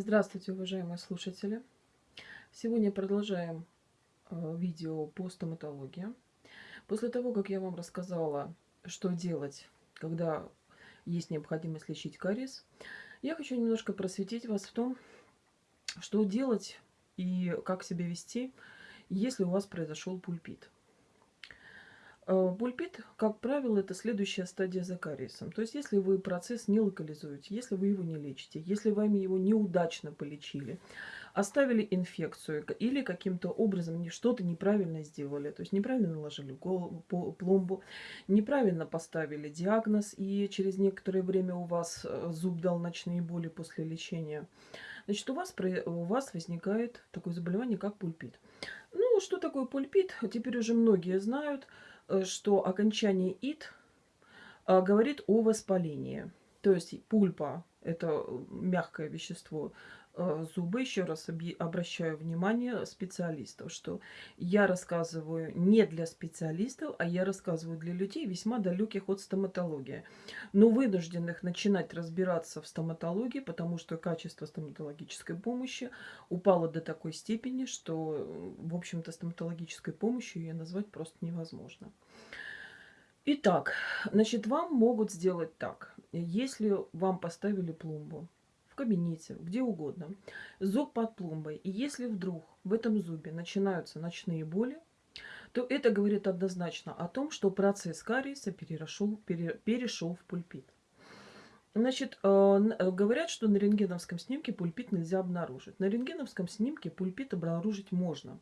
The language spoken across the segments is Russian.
Здравствуйте, уважаемые слушатели! Сегодня продолжаем э, видео по стоматологии. После того, как я вам рассказала, что делать, когда есть необходимость лечить кариес, я хочу немножко просветить вас в том, что делать и как себя вести, если у вас произошел пульпит. Э, пульпит, как правило, это следующая стадия за кариесом. То есть, если вы процесс не локализуете, если вы его не лечите, если вами его неудачно полечили, оставили инфекцию или каким-то образом что-то неправильно сделали, то есть неправильно наложили пломбу, неправильно поставили диагноз, и через некоторое время у вас э, зуб дал ночные боли после лечения, значит, у вас, у вас возникает такое заболевание, как пульпит. Ну, что такое пульпит, теперь уже многие знают – что окончание «ит» а, говорит о воспалении. То есть пульпа – это мягкое вещество, э, зубы, еще раз обращаю внимание специалистов, что я рассказываю не для специалистов, а я рассказываю для людей весьма далеких от стоматологии, но вынужденных начинать разбираться в стоматологии, потому что качество стоматологической помощи упало до такой степени, что, в общем-то, стоматологической помощью ее назвать просто невозможно. Итак, значит, вам могут сделать так. Если вам поставили пломбу, кабинете, где угодно, зуб под пломбой, и если вдруг в этом зубе начинаются ночные боли, то это говорит однозначно о том, что процесс кариеса перешел, пере, перешел в пульпит. Значит, э, э, говорят, что на рентгеновском снимке пульпит нельзя обнаружить. На рентгеновском снимке пульпит обнаружить можно.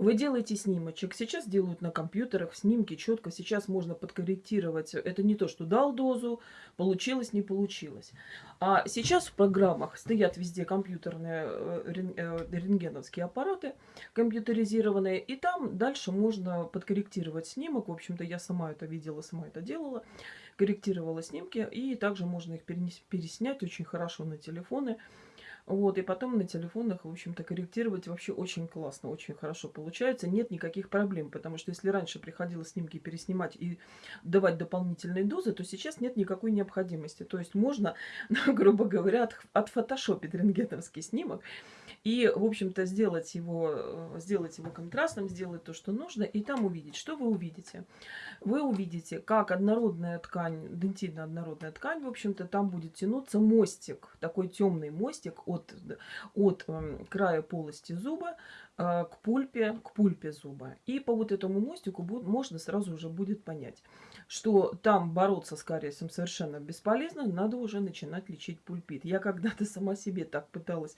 Вы делаете снимочек. Сейчас делают на компьютерах снимки четко. Сейчас можно подкорректировать. Это не то, что дал дозу, получилось, не получилось. А сейчас в программах стоят везде компьютерные э, э, рентгеновские аппараты, компьютеризированные. И там дальше можно подкорректировать снимок. В общем-то, я сама это видела, сама это делала. Корректировала снимки. И также можно их переснять очень хорошо на телефоны. Вот, и потом на телефонах, в общем-то, корректировать вообще очень классно, очень хорошо получается. Нет никаких проблем, потому что если раньше приходилось снимки переснимать и давать дополнительные дозы, то сейчас нет никакой необходимости. То есть можно, грубо говоря, от, отфотошопить рентгеновский снимок и, в общем-то, сделать его, э, сделать его контрастным, сделать то, что нужно, и там увидеть. Что вы увидите? Вы увидите, как однородная ткань, дентидно-однородная ткань, в общем-то, там будет тянуться мостик, такой темный мостик от, от эм, края полости зуба к пульпе, к пульпе зуба. И по вот этому мостику будет, можно сразу уже будет понять, что там бороться с кариесом совершенно бесполезно, надо уже начинать лечить пульпит. Я когда-то сама себе так пыталась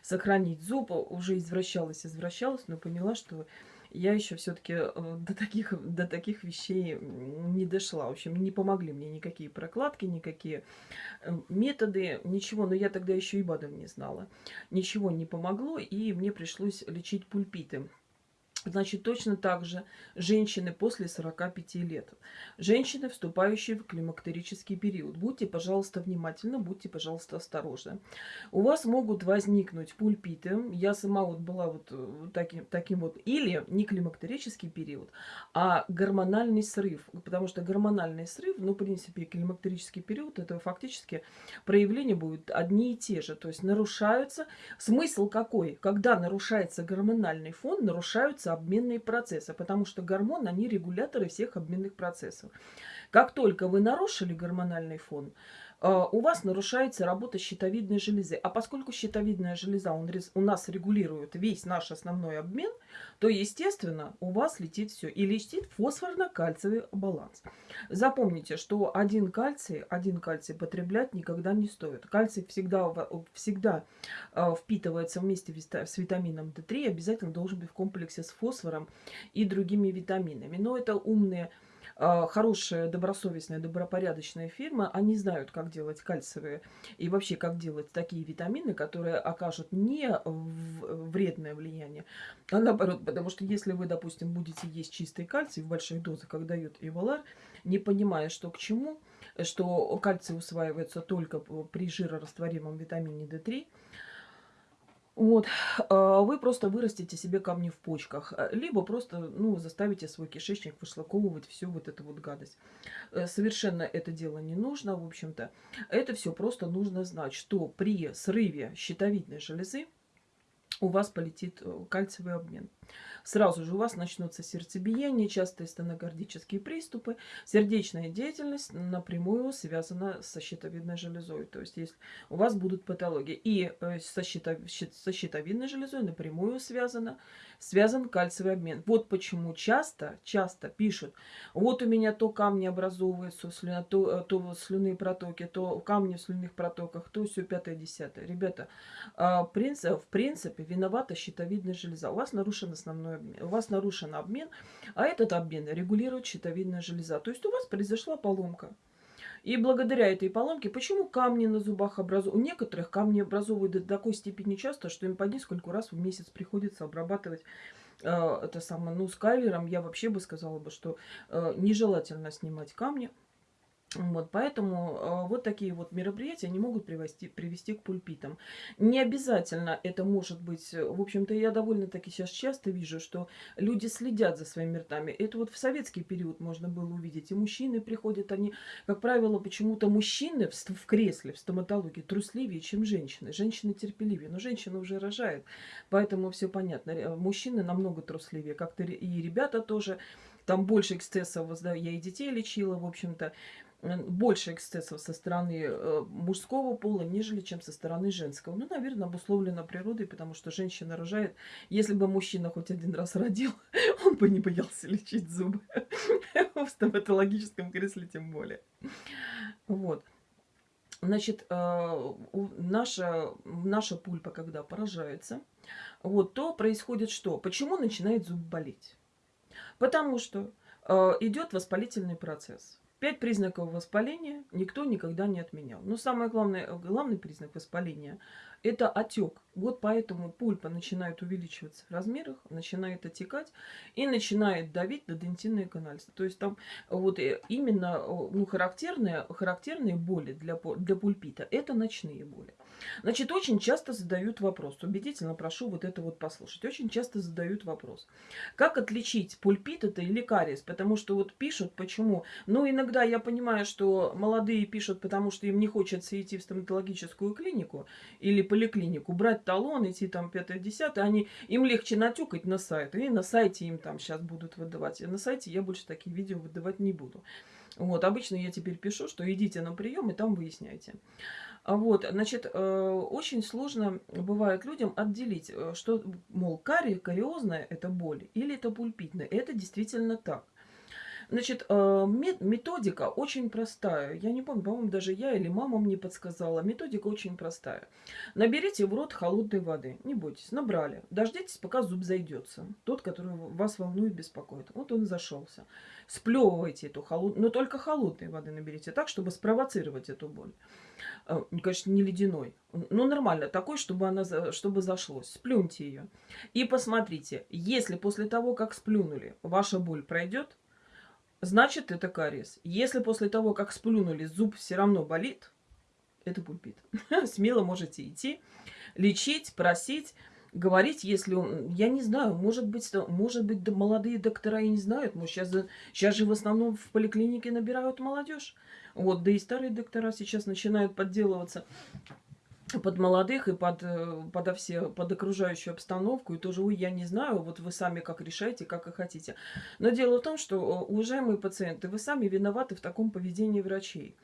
сохранить зуб, уже извращалась, извращалась, но поняла, что я еще все-таки э, до таких, до таких вещей не дошла. В общем, не помогли мне никакие прокладки, никакие э, методы, ничего. Но я тогда еще и БАДов не знала. Ничего не помогло, и мне пришлось лечить пульпиты. Значит, точно так же женщины после 45 лет. Женщины, вступающие в климактерический период. Будьте, пожалуйста, внимательны, будьте, пожалуйста, осторожны. У вас могут возникнуть пульпиты. Я сама вот была вот э, таким, таким вот, или не климактерический период, а гормональный срыв. Потому что гормональный срыв, ну, в принципе, климактерический период, это фактически проявления будут одни и те же. То есть нарушаются. Смысл какой? Когда нарушается гормональный фон, нарушаются обменные процессы, потому что гормоны, они регуляторы всех обменных процессов. Как только вы нарушили гормональный фон, у вас нарушается работа щитовидной железы. А поскольку щитовидная железа он, у нас регулирует весь наш основной обмен, то, естественно, у вас летит все. И летит фосфорно-кальциевый баланс. Запомните, что один кальций, один кальций потреблять никогда не стоит. Кальций всегда, всегда а, впитывается вместе с витамином D3, обязательно должен быть в комплексе с фосфором и другими витаминами. Но это умные а, хорошая, добросовестная, добропорядочная фирма, они знают, как делать кальциевые и вообще, как делать такие витамины, которые окажут не вредное влияние, а наоборот, потому что если вы, допустим, будете есть чистый кальций в больших дозах, как дает Ивалар, не понимая, что к чему, что кальций усваивается только при жирорастворимом витамине D3, Вот, а, вы просто вырастите себе камни в почках, а, либо просто, ну, заставите свой кишечник вышлаковывать всю вот эту вот гадость. Э, совершенно это дело не нужно, в общем-то. Это все просто нужно знать, что при срыве щитовидной железы у вас полетит э, кальциевый обмен сразу же у вас начнутся сердцебиение, частые стенокардические приступы. Сердечная деятельность напрямую связана со щитовидной железой. То есть, если у вас будут патологии. И э, со, щитов, со щитовидной железой напрямую связано, связан кальциевый обмен. Вот почему часто, часто пишут, вот у меня то камни образовываются, то, э, то слюнные протоки, то камни в слюнных протоках, то все пятое, десятое. Ребята, а, в принципе, виновата щитовидная железа. У вас нарушен основной обмен. У вас нарушен обмен, а этот обмен регулирует щитовидная железа. То есть у вас произошла поломка. И благодаря этой поломке, почему камни на зубах образуют? У некоторых камни образовывают до такой степени часто, что им по несколько раз в месяц приходится обрабатывать э, это самое, ну, скайлером. Я вообще бы сказала бы, что э, нежелательно снимать камни. Вот, поэтому э, вот такие вот мероприятия они могут привести, привести к пульпитам. Не обязательно это может быть, в общем-то, я довольно-таки сейчас часто вижу, что люди следят за своими ртами. Это вот в советский период можно было увидеть. И мужчины приходят, они, как правило, почему-то мужчины в, в кресле, в стоматологии трусливее, чем женщины. Женщины терпеливее, но женщина уже рожает, поэтому все понятно. Мужчины намного трусливее, как-то и ребята тоже. Там больше эксцессов, я и детей лечила, в общем-то больше эксцессов со стороны э, мужского пола, нежели чем со стороны женского. Ну, наверное, обусловлено природой, потому что женщина рожает. Если бы мужчина хоть один раз родил, он бы не боялся лечить зубы. В стоматологическом кресле тем более. Вот. Значит, э, наша, наша пульпа, когда поражается, вот, то происходит что? Почему начинает зуб болеть? Потому что э, идет воспалительный процесс. Пять признаков воспаления никто никогда не отменял. Но самый главный, главный признак воспаления – это отек. Вот поэтому пульпа начинает увеличиваться в размерах, начинает отекать и начинает давить на дентинные канальцы. То есть там вот э, именно ну, характерные, характерные боли для, для пульпита – это ночные боли. Значит, очень часто задают вопрос, убедительно прошу вот это вот послушать, очень часто задают вопрос, как отличить пульпит это или кариес, потому что вот пишут, почему, ну иногда я понимаю, что молодые пишут, потому что им не хочется идти в стоматологическую клинику или поликлинику, брать талон, идти там 5-10, они, им легче натюкать на сайт, и на сайте им там сейчас будут выдавать, и на сайте я больше такие видео выдавать не буду. Вот, обычно я теперь пишу, что идите на прием и там выясняйте. А вот, значит, э, очень сложно бывает людям отделить, э, что, мол, кари, кариозная – это боль или это пульпитная. Это действительно так. Значит, э, методика очень простая. Я не помню, по-моему, даже я или мама мне подсказала. Методика очень простая. Наберите в рот холодной воды. Не бойтесь, набрали. Дождитесь, пока зуб зайдется. Тот, который вас волнует, беспокоит. Вот он зашелся. Сплевывайте эту холодную, но только холодной воды наберите, так, чтобы спровоцировать эту боль. Э, конечно, не ледяной. Ну, нормально, такой, чтобы она чтобы зашлось. Сплюньте ее. И посмотрите, если после того, как сплюнули, ваша боль пройдет, значит это кариес. Если после того, как сплюнули, зуб все равно болит, это пульпит. Смело можете идти, лечить, просить, говорить, если он... Я не знаю, может быть, может быть молодые доктора и не знают. Может, сейчас, сейчас же в основном в поликлинике набирают молодежь. Вот, да и старые доктора сейчас начинают подделываться под молодых и под, э, под, все, под окружающую обстановку. И тоже, ой, я не знаю, вот вы сами как решаете, как и хотите. Но дело в том, что, э, уважаемые пациенты, вы сами виноваты в таком поведении врачей.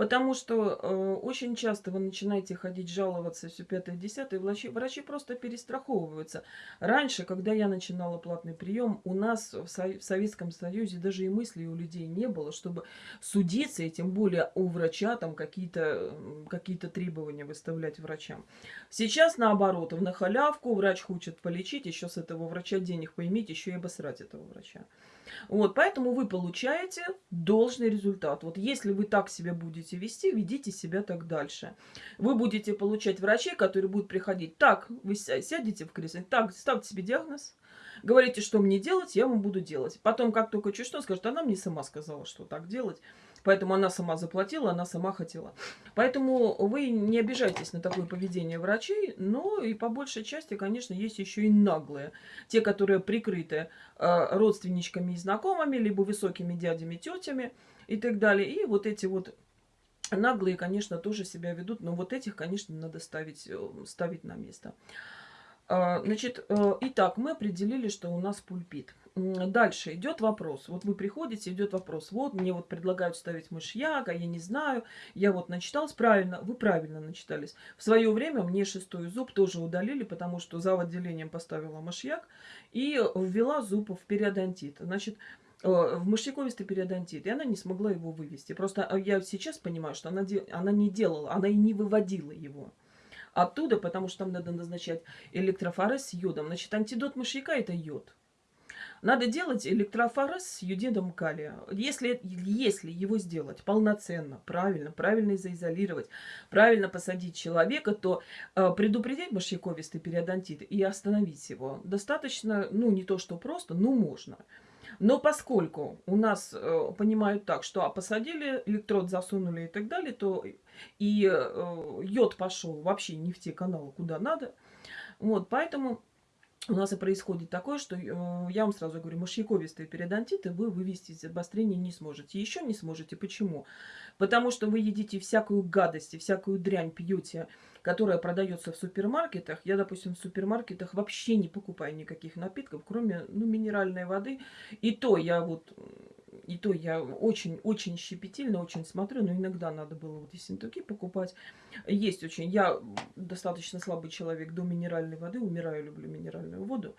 Потому что э, очень часто вы начинаете ходить жаловаться все пятое, десятое, врачи, врачи просто перестраховываются. Раньше, когда я начинала платный прием, у нас в, Со в Советском Союзе даже и мысли у людей не было, чтобы судиться, и тем более у врача там какие-то какие, требования выставлять врачам. Сейчас наоборот, в нахалявку врач хочет полечить, еще с этого врача денег поиметь, еще и обосрать этого врача. Вот, поэтому вы получаете должный результат. Вот если вы так себя будете вести, ведите себя так дальше. Вы будете получать врачей, которые будут приходить. Так, вы сядете в кресло, так, ставьте себе диагноз, говорите, что мне делать, я вам буду делать. Потом, как только чуть что, скажет, она мне сама сказала, что так делать. Поэтому она сама заплатила, она сама хотела. Поэтому вы не обижайтесь на такое поведение врачей, но и по большей части, конечно, есть еще и наглые. Те, которые прикрыты э, родственничками и знакомыми, либо высокими дядями, тетями и так далее. И вот эти вот наглые, конечно, тоже себя ведут, но вот этих, конечно, надо ставить, э, ставить на место. А, значит, э, итак, мы определили, что у нас пульпит. Дальше идет вопрос. Вот вы приходите, идет вопрос. Вот мне вот предлагают ставить мышьяк, а я не знаю. Я вот начиталась правильно. Вы правильно начитались. В свое время мне шестой зуб тоже удалили, потому что за отделением поставила мышьяк и ввела зуб в периодонтит. Значит, э, в мышьяковистый периодонтит, и она не смогла его вывести. Просто э, я сейчас понимаю, что она, она не делала, она и не выводила его оттуда, потому что там надо назначать электрофорез с йодом. Значит, антидот мышьяка – это йод. Надо делать электрофорез с юдидом калия. Если, если его сделать полноценно, правильно, правильно заизолировать, правильно посадить человека, то э, предупредить мышьяковистый периодонтит и остановить его достаточно, ну, не то что просто, но можно. Но поскольку у нас э, понимают так, что а посадили, электрод засунули и так далее, то и э, йод пошел вообще не в те каналы, куда надо. Вот, поэтому у нас и происходит такое, что э, я вам сразу говорю, мышьяковистые периодонтиты вы вывести из обострения не сможете. Еще не сможете. Почему? Потому что вы едите всякую гадость и всякую дрянь пьете, которая продается в супермаркетах. Я, допустим, в супермаркетах вообще не покупаю никаких напитков, кроме ну, минеральной воды. И то я вот и то я очень-очень щепетильно, очень смотрю, но иногда надо было вот ессентуки покупать. Есть очень, я достаточно слабый человек до минеральной воды, умираю, люблю минеральную воду.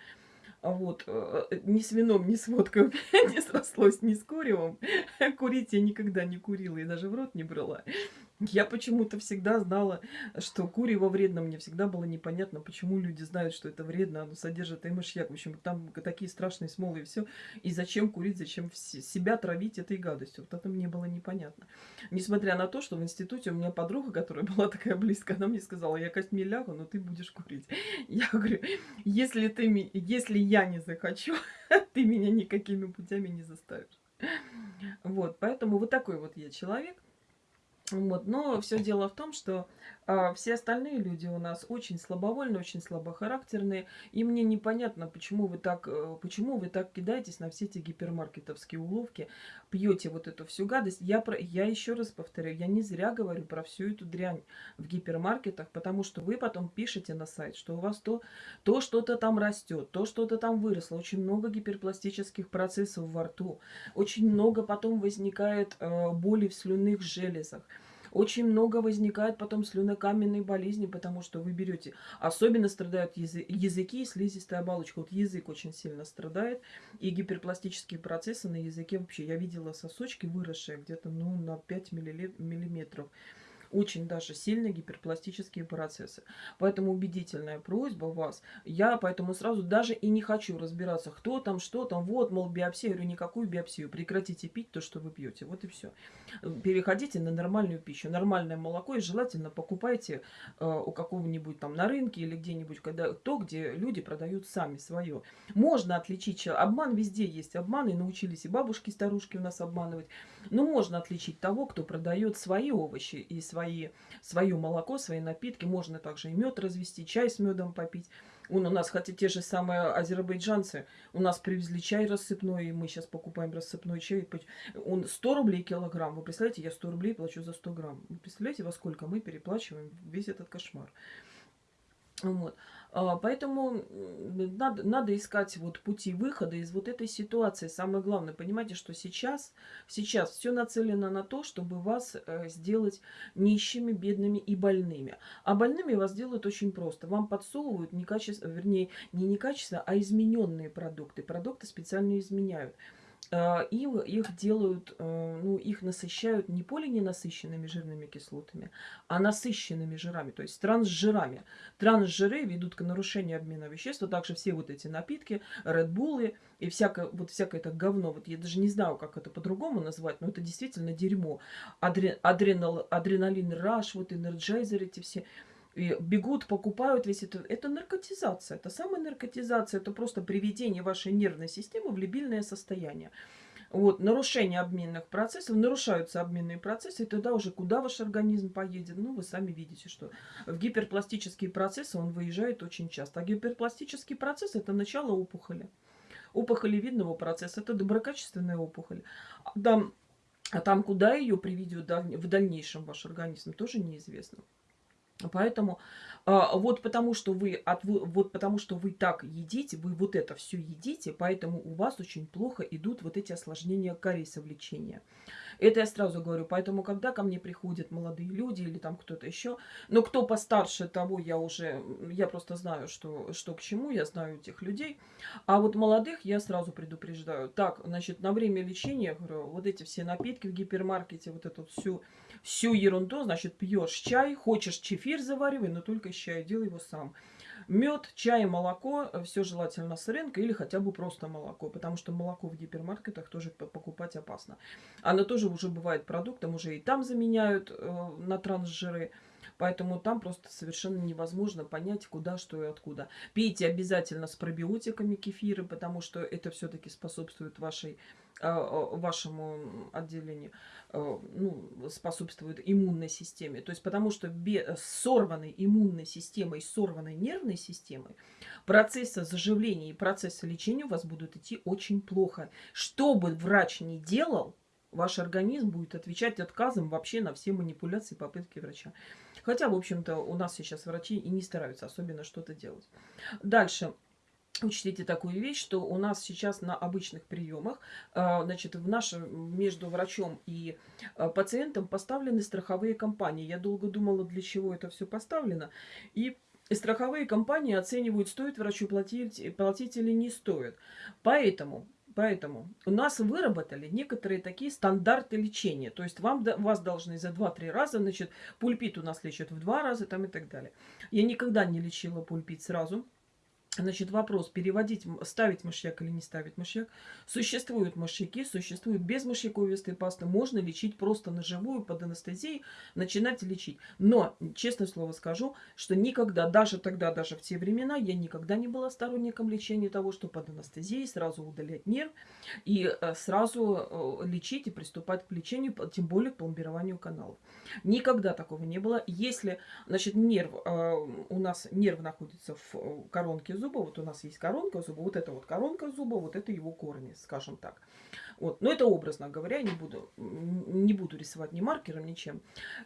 А вот, э, ни с вином, ни с водкой не срослось, ни с куревом. Курить я никогда не курила и даже в рот не брала. Я почему-то всегда знала, что курево вредно. Мне всегда было непонятно, почему люди знают, что это вредно. Оно содержит и мышьяк. В общем, там такие страшные смолы и все. И зачем курить, зачем себя травить этой гадостью. Вот это мне было непонятно. Несмотря на то, что в институте у меня подруга, которая была такая близкая, она мне сказала, я костьми лягу, но ты будешь курить. Я говорю, если, ты, если я не захочу, ты меня никакими путями не заставишь. Вот, поэтому вот такой вот я человек. Вот. Но все дело в том, что а, все остальные люди у нас очень слабовольные, очень слабохарактерные. И мне непонятно, почему вы так, э, почему вы так кидаетесь на все эти гипермаркетовские уловки, пьете вот эту всю гадость. Я, про, я еще раз повторяю, я не зря говорю про всю эту дрянь в гипермаркетах, потому что вы потом пишете на сайт, что у вас то, то что-то там растет, то что-то там выросло. Очень много гиперпластических процессов во рту. Очень много потом возникает э, боли в слюнных железах. Очень много возникает потом слюнокаменной болезни, потому что вы берете... Особенно страдают язы языки и слизистая оболочка. Вот язык очень сильно страдает. И гиперпластические процессы на языке вообще. Я видела сосочки, выросшие где-то ну, на 5 миллиметров очень даже сильные гиперпластические процессы. Поэтому убедительная просьба вас. Я поэтому сразу даже и не хочу разбираться, кто там, что там. Вот, мол, биопсия. Я говорю, никакую биопсию. Прекратите пить то, что вы пьете. Вот и все. Переходите на нормальную пищу. Нормальное молоко. И желательно покупайте э, у какого-нибудь там на рынке или где-нибудь, когда то, где люди продают сами свое. Можно отличить. Обман везде есть. Обман. И научились и бабушки, и старушки у нас обманывать. Но можно отличить того, кто продает свои овощи и свои свои, свое молоко, свои напитки. Можно также и мед развести, чай с медом попить. Он у нас, хотя те же самые азербайджанцы, у нас привезли чай рассыпной, и мы сейчас покупаем рассыпной чай. Он 100 рублей килограмм. Вы представляете, я 100 рублей плачу за 100 грамм. Вы представляете, во сколько мы переплачиваем весь этот кошмар. Вот. А, поэтому надо, надо искать вот пути выхода из вот этой ситуации. Самое главное, понимаете, что сейчас, сейчас все нацелено на то, чтобы вас э, сделать нищими, бедными и больными. А больными вас делают очень просто. Вам подсовывают некачество, вернее, не некачество, а измененные продукты. Продукты специально изменяют. А, и их делают, э, ну, их насыщают не полиненасыщенными жирными кислотами, а насыщенными жирами, то есть трансжирами. Трансжиры ведут к нарушению обмена веществ, а также все вот эти напитки, редбулы и всякое, вот всякое это говно. Вот я даже не знаю, как это по-другому назвать, но это действительно дерьмо. Адре, адренал, адреналин Rush, вот энерджайзер эти все – и бегут, покупают весь это. Это наркотизация. Это самая наркотизация. Это просто приведение вашей нервной системы в лабильное состояние. Вот, нарушение обменных процессов, нарушаются обменные процессы, и тогда уже куда ваш организм поедет? Ну, вы сами видите, что в гиперпластические процессы он выезжает очень часто. А гиперпластический процесс – это начало опухоли. Опухолевидного процесса – это доброкачественная опухоль. Там, а там, куда ее приведет в дальнейшем ваш организм, тоже неизвестно. Поэтому а, вот потому что вы от вот потому что вы так едите, вы вот это все едите, поэтому у вас очень плохо идут вот эти осложнения кариеса в лечении. Это я сразу говорю. Поэтому, когда ко мне приходят молодые люди или там кто-то еще, но кто постарше того, я уже, я просто знаю, что, что к чему, я знаю этих людей. А вот молодых я сразу предупреждаю. Так, значит, на время лечения, говорю, вот эти все напитки в гипермаркете, вот эту всю, всю ерунду, значит, пьешь чай, хочешь чефир заваривай, но только из чая, делай его сам. Мед, чай, молоко, э, все желательно с рынка или хотя бы просто молоко, потому что молоко в гипермаркетах тоже покупать опасно. Оно тоже уже бывает продуктом, уже и там заменяют э, на трансжиры. Поэтому там просто совершенно невозможно понять, куда, что и откуда. Пейте обязательно с пробиотиками кефиры, потому что это все-таки способствует вашей, э, вашему отделению. Э, ну, способствует иммунной системе. То есть потому что без сорванной иммунной системой, сорванной нервной системой процессы заживления и процессы лечения у вас будут идти очень плохо. Что бы врач ни делал, ваш организм будет отвечать отказом вообще на все манипуляции и попытки врача. Хотя, в общем-то, у нас сейчас врачи и не стараются особенно что-то делать. Дальше. Учтите такую вещь, что у нас сейчас на обычных приемах, а, значит, в нашем, между врачом и а, пациентом поставлены страховые компании. Я долго думала, для чего это все поставлено. И страховые компании оценивают, стоит врачу платить, платить или не стоит. Поэтому, поэтому у нас выработали некоторые такие стандарты лечения. То есть вам, вас должны за 2-3 раза, значит, пульпит у нас лечат в 2 раза там и так далее. Я никогда не лечила пульпит сразу. Значит, вопрос, переводить, ставить мышьяк или не ставить мышьяк. Существуют мышьяки, существуют без мышьяковистой пасты. Можно лечить просто на живую, под анестезией, начинать лечить. Но, честное слово скажу, что никогда, даже тогда, даже в те времена, я никогда не была сторонником лечения того, что под анестезией сразу удалять нерв и э, сразу э, лечить и приступать к лечению, тем более к пломбированию каналов. Никогда такого не было. Если, значит, нерв, э, у нас нерв находится в коронке зуба, вот у нас есть коронка зуба, вот это вот коронка зуба, вот это его корни, скажем так. Вот. Но это образно говоря, не буду, не буду рисовать ни маркером, ничем.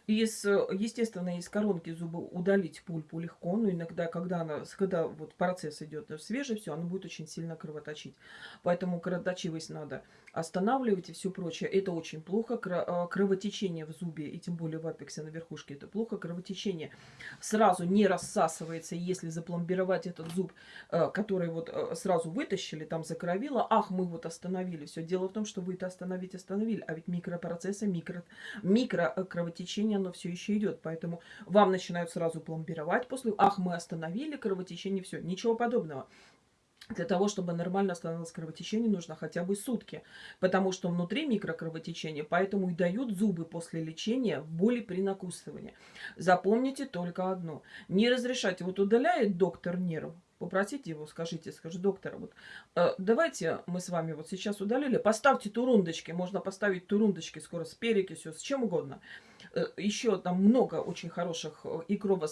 Из, естественно, из коронки зуба удалить пульпу легко, но иногда, когда, она, когда вот процесс идет свежий, все, оно будет очень сильно кровоточить. Поэтому кровоточивость надо останавливать и все прочее. Это очень плохо. А, кровотечение в зубе, и тем более в апексе на верхушке, это плохо. Кровотечение сразу не рассасывается, если запломбировать этот зуб, э, который вот э, сразу вытащили, там закровило, ах, мы вот остановили. Все, дело в том, что вы это остановить остановили, а ведь микропроцессы, микро, микрокровотечение, оно все еще идет. Поэтому вам начинают сразу пломбировать после, ах, мы остановили кровотечение, все, ничего подобного. Для того, чтобы нормально остановилось кровотечение, нужно хотя бы сутки, потому что внутри микрокровотечение, поэтому и дают зубы после лечения боли при накусывании. Запомните только одно. Не разрешайте. Вот удаляет доктор нерв, попросите его, скажите, скажи, доктор, вот э, давайте мы с вами вот сейчас удалили, поставьте турундочки, можно поставить турундочки скоро с перекисью, с чем угодно. Э, еще там много очень хороших э, и крово,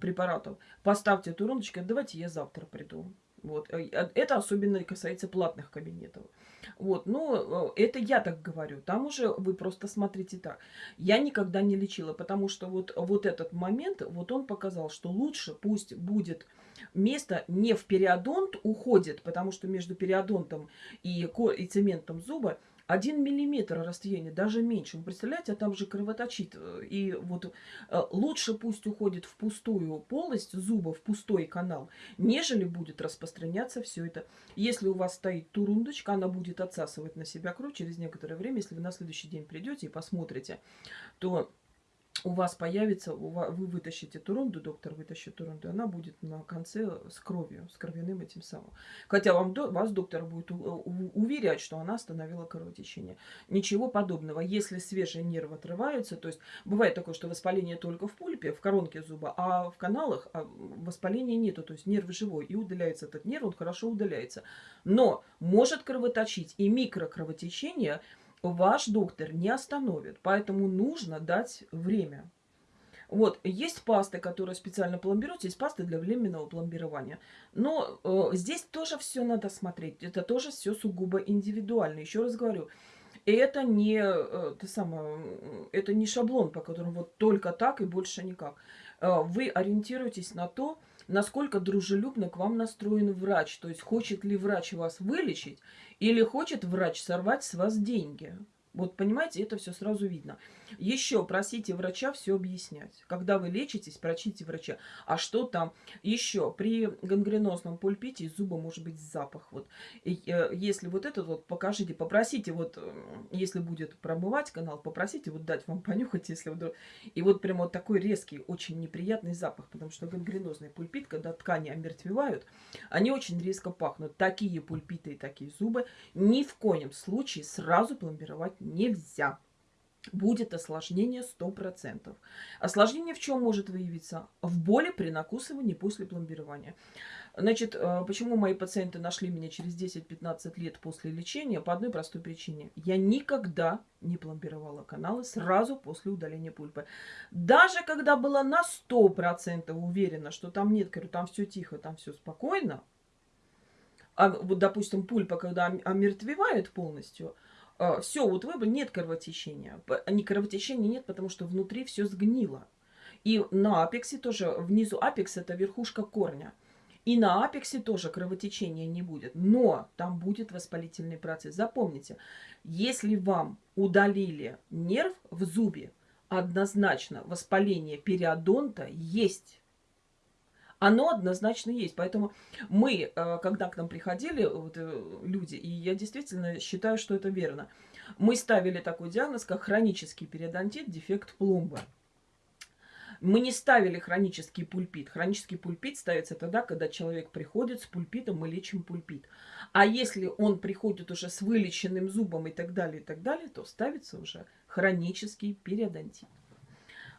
препаратов. Поставьте турундочки, давайте я завтра приду. Вот. Э, это особенно касается платных кабинетов. Вот, но э, это я так говорю. Там уже вы просто смотрите так. Я никогда не лечила, потому что вот, вот этот момент, вот он показал, что лучше пусть будет место не в периодонт уходит, потому что между периодонтом и, и цементом зуба один миллиметр расстояния, даже меньше. Вы представляете, а там же кровоточит. Э, и вот э, лучше пусть уходит в пустую полость зуба, в пустой канал, нежели будет распространяться все это. Если у вас стоит турундочка, она будет отсасывать на себя кровь через некоторое время. Если вы на следующий день придете и посмотрите, то у вас появится, вы вытащите турунду, доктор вытащит турунду, она будет на конце с кровью, с кровяным этим самым. Хотя вам, вас доктор будет уверять, что она остановила кровотечение. Ничего подобного. Если свежие нервы отрываются, то есть бывает такое, что воспаление только в пульпе, в коронке зуба, а в каналах а воспаления нету, то есть нерв живой, и удаляется этот нерв, он хорошо удаляется. Но может кровоточить и микрокровотечение – ваш доктор не остановит. Поэтому нужно дать время. Вот, есть пасты, которые специально пломбируются, есть пасты для временного пломбирования. Но э, здесь тоже все надо смотреть. Это тоже все сугубо индивидуально. Еще раз говорю, это не, э, то самое, это не шаблон, по которому вот только так и больше никак. Э, вы ориентируетесь на то, насколько дружелюбно к вам настроен врач. То есть, хочет ли врач вас вылечить или хочет врач сорвать с вас деньги. Вот понимаете, это все сразу видно. Еще просите врача все объяснять. Когда вы лечитесь, прочите врача. А что там? Еще при гангренозном пульпите из зуба может быть запах. Вот. И, э, если вот этот вот покажите, попросите, вот э, если будет промывать канал, попросите вот дать вам понюхать, если вдруг... И вот прямо вот такой резкий, очень неприятный запах, потому что гангренозный пульпит, когда ткани омертвевают, они очень резко пахнут. Такие пульпиты и такие зубы ни в коем случае сразу пломбировать нельзя. Будет осложнение 100%. Осложнение в чем может выявиться? В боли при накусывании после пломбирования. Значит, э, почему мои пациенты нашли меня через 10-15 лет после лечения? По одной простой причине. Я никогда не пломбировала каналы сразу после удаления пульпы. Даже когда была на 100% уверена, что там нет, говорю, там все тихо, там все спокойно, а вот, допустим, пульпа, когда омертвевает полностью – все, вот выбор, нет кровотечения. Не кровотечения нет, потому что внутри все сгнило. И на апексе тоже, внизу апекс это верхушка корня. И на апексе тоже кровотечения не будет. Но там будет воспалительный процесс. Запомните, если вам удалили нерв в зубе, однозначно воспаление периодонта есть оно однозначно есть. Поэтому мы, э, когда к нам приходили вот, э, люди, и я действительно считаю, что это верно, мы ставили такой диагноз, как хронический периодонтит, дефект пломбы. Мы не ставили хронический пульпит. Хронический пульпит ставится тогда, когда человек приходит с пульпитом, мы лечим пульпит. А если он приходит уже с вылеченным зубом и так далее, и так далее, то ставится уже хронический периодонтит.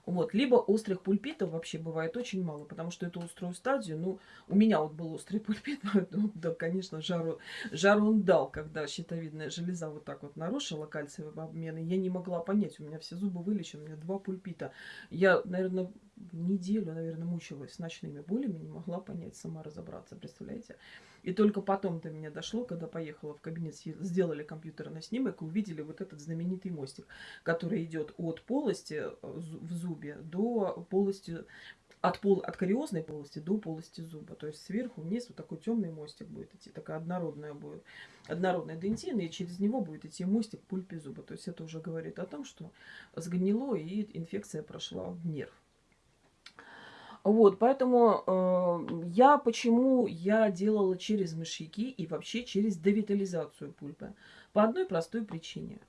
Вот. Либо острых пульпитов вообще бывает очень мало, потому что эту острую стадию, ну, у меня вот был острый пульпит, ну, да, конечно, жару, жару он дал, когда щитовидная железа вот так вот нарушила кальциевый обмен, и я не могла понять, у меня все зубы вылечены, у меня два пульпита. Я, наверное, неделю, наверное, мучилась с ночными болями, не могла понять, сама разобраться, представляете? И только потом до меня дошло, когда поехала в кабинет, сделали компьютерный снимок и увидели вот этот знаменитый мостик, который идет от полости э, в зубе до полости, от, пол, от кариозной полости до полости зуба. То есть сверху вниз вот такой темный мостик будет идти, такая однородная будет, однородная дентина, и через него будет идти мостик пульпе зуба. То есть это уже говорит о том, что сгнило и инфекция прошла в нерв. Вот, поэтому э, я почему я делала через мышьяки и вообще через девитализацию пульпы? По одной простой причине.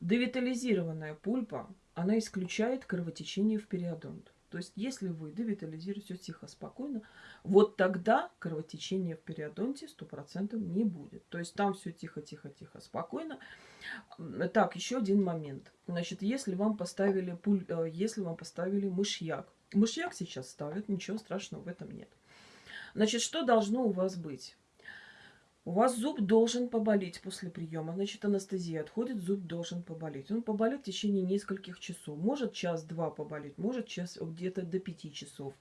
Девитализированная пульпа, она исключает кровотечение в периодонт. То есть, если вы девитализируете все тихо, спокойно, вот тогда кровотечения в периодонте 100% не будет. То есть, там все тихо-тихо-тихо, спокойно. Так, еще один момент. Значит, если вам поставили, пуль, э, если вам поставили мышьяк, Мышьяк сейчас ставят, ничего страшного в этом нет. Значит, что должно у вас быть? У вас зуб должен поболеть после приема. Значит, анестезия отходит, зуб должен поболеть. Он поболит в течение нескольких часов. Может час-два поболеть, может час где-то до пяти часов.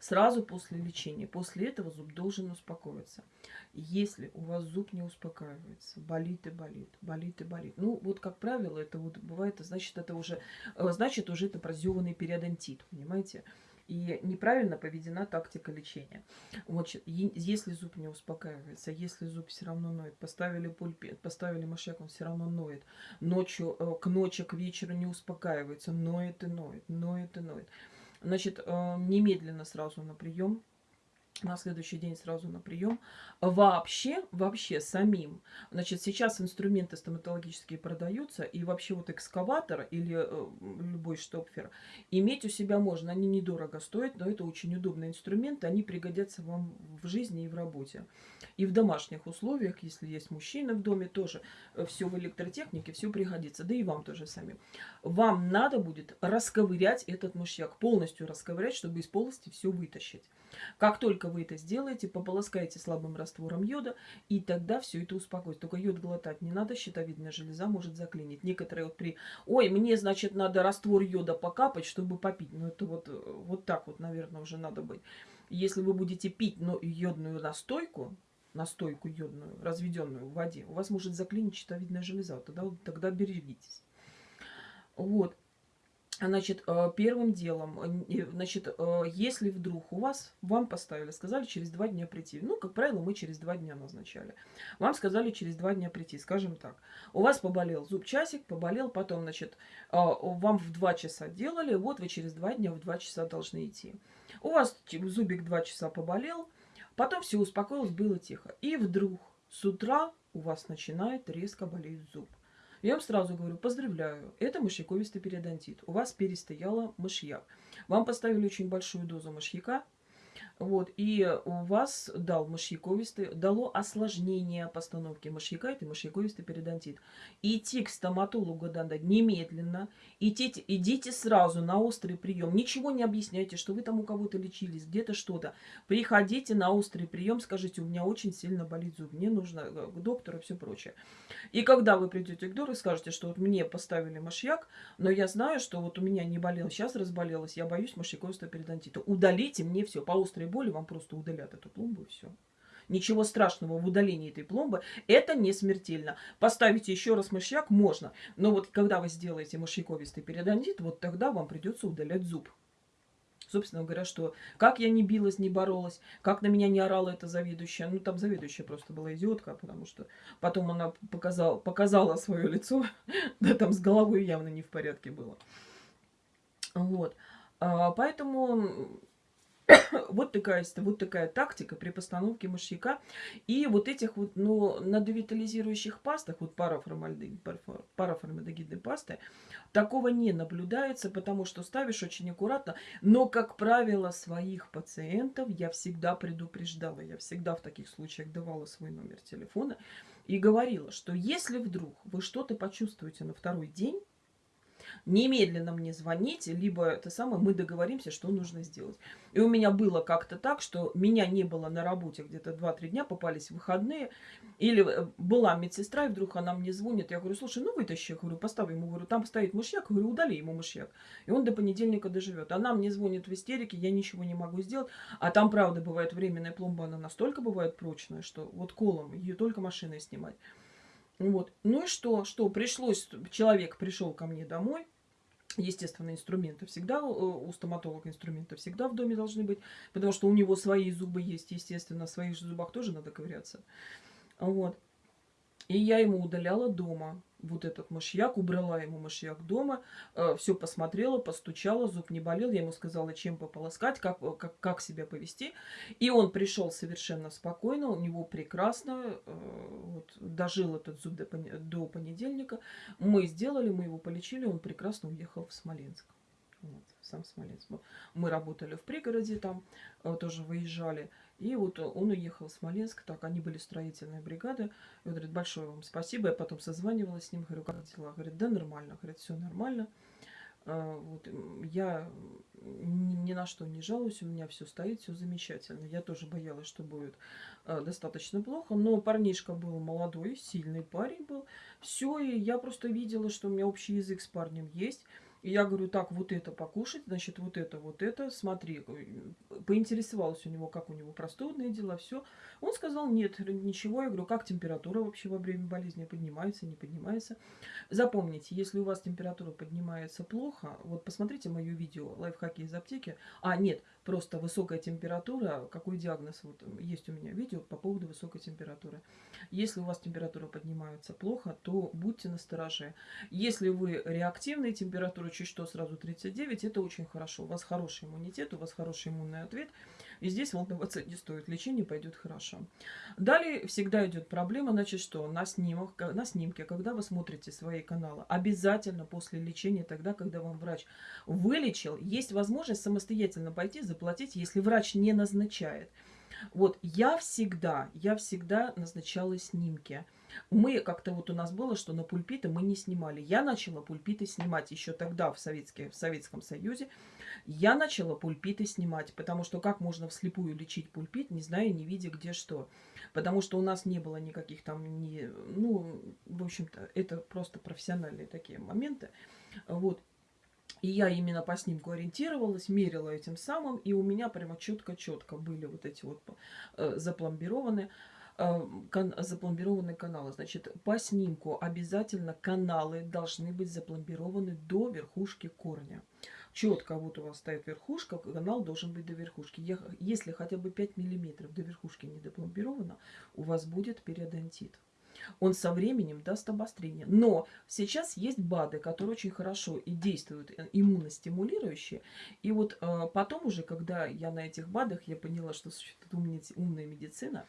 Сразу после лечения. После этого зуб должен успокоиться. Если у вас зуб не успокаивается, болит и болит, болит и болит. Ну, вот как правило, это вот бывает, значит, это уже, э, значит, уже это прозеванный периодонтит, понимаете? И неправильно поведена тактика лечения. Вот, если зуб не успокаивается, если зуб все равно ноет, поставили пульпет, поставили мышек, он все равно ноет. Ночью, э, к ночи, к вечеру не успокаивается, ноет и ноет, ноет и ноет. Значит, э, немедленно сразу на прием на следующий день сразу на прием. Вообще, вообще самим. Значит, сейчас инструменты стоматологические продаются, и вообще вот экскаватор или э, любой штопфер иметь у себя можно. Они недорого стоят, но это очень удобные инструменты, они пригодятся вам в жизни и в работе. И в домашних условиях, если есть мужчина в доме, тоже э, все в электротехнике, все пригодится. Да и вам тоже сами. Вам надо будет расковырять этот мышьяк, полностью расковырять, чтобы из полости все вытащить. Как только вы это сделаете, пополоскаете слабым раствором йода, и тогда все это успокоится. Только йод глотать не надо, щитовидная железа может заклинить. Некоторые вот при... Ой, мне, значит, надо раствор йода покапать, чтобы попить. Ну, это вот, вот так вот, наверное, уже надо быть. Если вы будете пить но йодную настойку, настойку йодную, разведенную в воде, у вас может заклинить щитовидная железа. Тогда, тогда берегитесь. Вот. Значит, э, первым делом, значит, э, если вдруг у вас, вам поставили, сказали через два дня прийти. Ну, как правило, мы через два дня назначали. Вам сказали через два дня прийти, скажем так. У вас поболел зуб часик, поболел, потом, значит, э, вам в два часа делали, вот вы через два дня в два часа должны идти. У вас зубик два часа поболел, потом все успокоилось, было тихо. И вдруг с утра у вас начинает резко болеть зуб. Я вам сразу говорю, поздравляю, это мышьяковистый периодонтит. У вас перестояла мышьяк. Вам поставили очень большую дозу мышьяка, вот, и у вас дал мышьяковистый, дало осложнение постановки мышьяка, это мышьяковистый периодонтит. Идти к стоматологу надо немедленно, идите, идите сразу на острый прием, ничего не объясняйте, что вы там у кого-то лечились, где-то что-то. Приходите на острый прием, скажите, у меня очень сильно болит зуб, мне нужно э, к доктору все прочее. И когда вы придете к доктору скажете, что вот мне поставили мышьяк, но я знаю, что вот у меня не болел, сейчас разболелась, я боюсь мышьяковистого периодонтита, удалите мне все по острой острой боли вам просто удалят эту пломбу и все. Ничего страшного в удалении этой пломбы. Это не смертельно. Поставите еще раз мышьяк можно. Но вот когда вы сделаете мышьяковистый периодонтит, вот тогда вам придется удалять зуб. Собственно говоря, что как я не билась, не боролась, как на меня не орала эта заведующая. Ну, там заведующая просто была идиотка, потому что потом она показала, показала свое лицо. да, там с головой явно не в порядке было. Вот. А, поэтому вот такая, вот такая тактика при постановке мышьяка. И вот этих вот, ну, на девитализирующих пастах, вот параформальдегидной пасты, такого не наблюдается, потому что ставишь очень аккуратно. Но, как правило, своих пациентов я всегда предупреждала. Я всегда в таких случаях давала свой номер телефона и говорила, что если вдруг вы что-то почувствуете на второй день, немедленно мне звоните, либо это самое, мы договоримся, что нужно сделать. И у меня было как-то так, что меня не было на работе где-то 2-3 дня, попались выходные, или э, была медсестра, и вдруг она мне звонит, я говорю, слушай, ну вытащи, я говорю, поставь ему, говорю, там стоит мышьяк, говорю, удали ему мышьяк. И он до понедельника доживет. Она мне звонит в истерике, я ничего не могу сделать, а там, правда, бывает временная пломба, она настолько бывает прочная, что вот колом ее только машиной снимать. Вот. Ну и что? Что? Пришлось, человек пришел ко мне домой, Естественно, инструменты всегда, э, у стоматолога инструменты всегда в доме должны быть, потому что у него свои зубы есть, естественно, в своих же зубах тоже надо ковыряться. Вот. И я ему удаляла дома вот этот мышьяк, убрала ему мышьяк дома, э, все посмотрела, постучала, зуб не болел, я ему сказала, чем пополоскать, как, э, как, как себя повести. И он пришел совершенно спокойно, у него прекрасно, э, вот, дожил этот зуб до, до понедельника. Мы сделали, мы его полечили, он прекрасно уехал в Смоленск. Вот, сам Смоленск. Мы работали в пригороде там, э, тоже выезжали. И вот он уехал в Смоленск, так, они были строительные бригады. И он говорит, большое вам спасибо. Я потом созванивалась с ним, говорю, как дела? Говорит, да нормально. Говорит, все нормально. А, вот, я ни на что не жалуюсь, у меня все стоит, все замечательно. Я тоже боялась, что будет э, достаточно плохо, но парнишка был молодой, сильный парень был. Все, и я просто видела, что у меня общий язык с парнем есть. И я говорю, так, вот это покушать, значит, вот это, вот это, смотри. Поинтересовалась у него, как у него простудные дела, все. Он сказал, нет, ничего. Я говорю, как температура вообще во время болезни поднимается, не поднимается. Запомните, если у вас температура поднимается плохо, вот посмотрите мое видео «Лайфхаки из аптеки». А, нет, просто высокая температура, какой диагноз, вот есть у меня видео по поводу высокой температуры. Если у вас температура поднимается плохо, то будьте настороже. Если вы реактивные температуры чуть что сразу 39, это очень хорошо. У вас хороший иммунитет, у вас хороший иммунный ответ. И здесь волноваться не стоит. Лечение пойдет хорошо. Далее всегда идет проблема, значит, что на, снимок, на снимке, когда вы смотрите свои каналы, обязательно после лечения, тогда, когда вам врач вылечил, есть возможность самостоятельно пойти заплатить, если врач не назначает. Вот я всегда, я всегда назначала снимки. Мы как-то вот у нас было, что на пульпиты мы не снимали. Я начала пульпиты снимать еще тогда в, в Советском Союзе. Я начала пульпиты снимать, потому что как можно вслепую лечить пульпит, не зная, не видя где что. Потому что у нас не было никаких там, не, ну, в общем-то, это просто профессиональные такие моменты. Вот. И я именно по снимку ориентировалась, мерила этим самым, и у меня прямо четко-четко были вот эти вот э, запломбированы, кан запломбированные каналы. Значит, по снимку обязательно каналы должны быть запломбированы до верхушки корня. Четко вот у вас стоит верхушка, канал должен быть до верхушки. Если хотя бы 5 миллиметров до верхушки не допломбировано, у вас будет периодонтит он со временем даст обострение. Но сейчас есть БАДы, которые очень хорошо и действуют э, иммуностимулирующие. И вот э, потом уже, когда я на этих БАДах, я поняла, что существует умная медицина,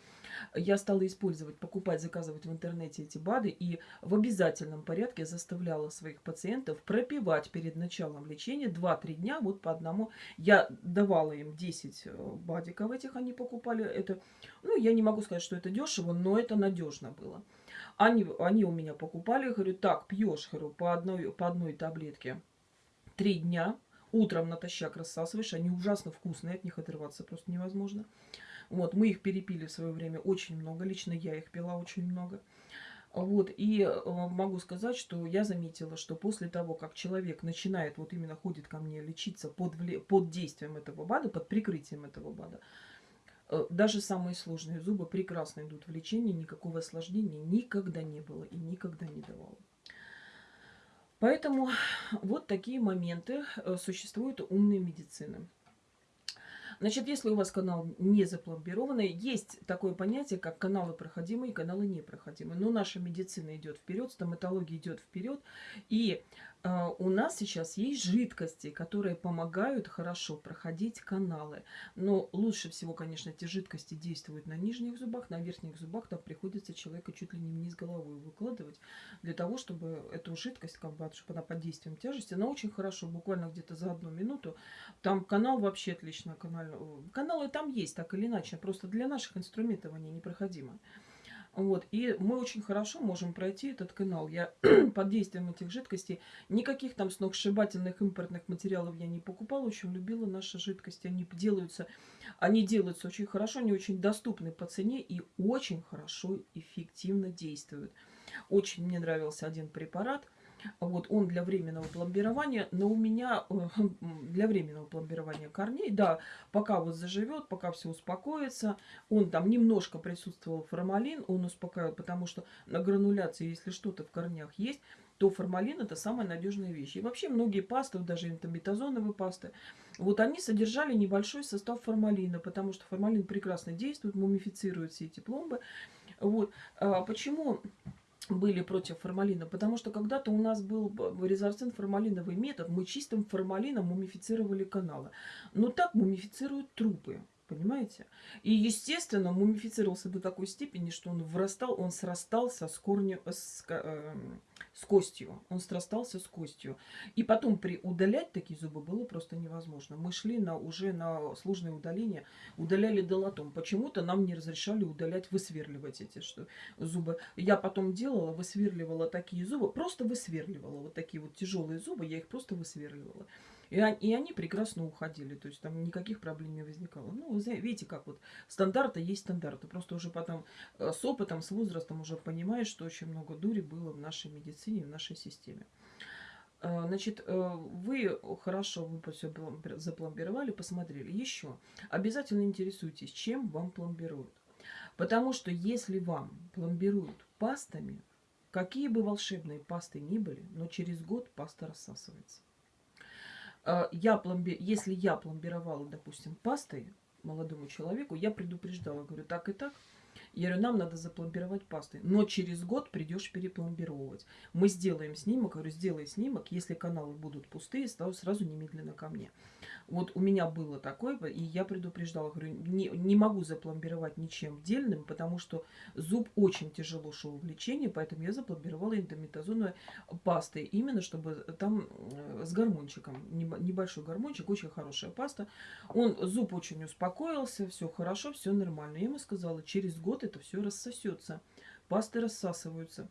я стала использовать, покупать, заказывать в интернете эти БАДы и в обязательном порядке заставляла своих пациентов пропивать перед началом лечения 2-3 дня вот по одному. Я давала им 10 э, БАДиков этих, они покупали. Это, ну, я не могу сказать, что это дешево, но это надежно было. Они, они у меня покупали, говорю, так, пьешь, говорю, по одной, по одной таблетке три дня, утром натощак рассасываешь, они ужасно вкусные, от них отрываться просто невозможно. Вот, мы их перепили в свое время очень много, лично я их пила очень много. Вот, и э, могу сказать, что я заметила, что после того, как человек начинает, вот именно ходит ко мне лечиться под, под действием этого БАДа, под прикрытием этого БАДа, даже самые сложные зубы прекрасно идут в лечение, никакого осложнения никогда не было и никогда не давало. Поэтому вот такие моменты э, существуют умной медицины. Значит, если у вас канал не запломбированный, есть такое понятие, как каналы проходимые и каналы непроходимые. Но наша медицина идет вперед, стоматология идет вперед. И э, у нас сейчас есть жидкости, которые помогают хорошо проходить каналы. Но лучше всего, конечно, эти жидкости действуют на нижних зубах, на верхних зубах там приходится человека чуть ли не вниз головой выкладывать, для того, чтобы эту жидкость, как бы, чтобы она под действием тяжести, она очень хорошо, буквально где-то за одну минуту, там канал вообще отлично, канал каналы там есть, так или иначе, просто для наших инструментов они непроходимы. Вот, и мы очень хорошо можем пройти этот канал. Я под действием этих жидкостей, никаких там сногсшибательных импортных материалов я не покупала, очень любила наши жидкости. Они делаются, они делаются очень хорошо, они очень доступны по цене и очень хорошо, эффективно действуют. Очень мне нравился один препарат – вот он для временного пломбирования, но у меня э, для временного пломбирования корней, да, пока вот заживет, пока все успокоится, он там немножко присутствовал формалин, он успокаивает, потому что на грануляции, если что-то в корнях есть, то формалин это самая надежная вещь. И вообще многие пасты, даже энтометазоновые пасты, вот они содержали небольшой состав формалина, потому что формалин прекрасно действует, мумифицирует все эти пломбы. Вот. А почему были против формалина, потому что когда-то у нас был резорцин формалиновый метод, мы чистым формалином мумифицировали каналы. Но так мумифицируют трупы. Понимаете? И, естественно, мумифицировался до такой степени, что он врастал, он срастался с корнем, с, э, с костью. Он срастался с костью. И потом при удалять такие зубы было просто невозможно. Мы шли на, уже на сложное удаление, удаляли долотом. Почему-то нам не разрешали удалять, высверливать эти что, зубы. Я потом делала, высверливала такие зубы, просто высверливала. Вот такие вот тяжелые зубы, я их просто высверливала. И, и они прекрасно уходили, то есть там никаких проблем не возникало. Ну, видите, как вот стандарты есть стандарты. Просто уже потом э, с опытом, с возрастом уже понимаешь, что очень много дури было в нашей медицине, в нашей системе. Э, значит, э, вы хорошо вы все запломбировали, посмотрели. Еще обязательно интересуйтесь, чем вам пломбируют. Потому что если вам пломбируют пастами, какие бы волшебные пасты ни были, но через год паста рассасывается. А, я пломби... если я пломбировала, допустим, пастой молодому человеку, я предупреждала, говорю, так и так. Я говорю, нам надо запломбировать пастой. Но через год придешь перепломбировать. Мы сделаем снимок. Говорю, сделай снимок. Если каналы будут пустые, сразу немедленно ко мне. Вот у меня было такое, и я предупреждала, говорю, не, не могу запломбировать ничем дельным, потому что зуб очень тяжело шел в лечении, поэтому я запломбировала эндометазоновой пастой, именно чтобы там э, с гормончиком, небольшой гормончик, очень хорошая паста. Он, зуб очень успокоился, все хорошо, все нормально. Я ему сказала, через год это все рассосется, пасты рассасываются.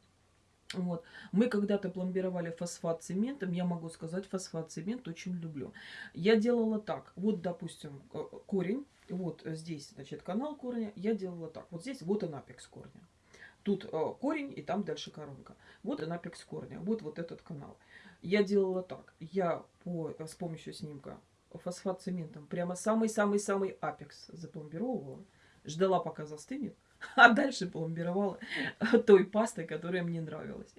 Вот. Мы когда-то пломбировали фосфат цементом. Я могу сказать, фосфат цемент очень люблю. Я делала так. Вот, допустим, э, корень. Вот здесь, значит, канал корня. Я делала так. Вот здесь вот он апекс корня. Тут э, корень и там дальше коронка. Вот он апекс корня. Вот вот этот канал. Я делала так. Я по, с помощью снимка фосфат цементом прямо самый-самый-самый апекс запломбировала. Ждала, пока застынет а дальше пломбировала той пастой, которая мне нравилась.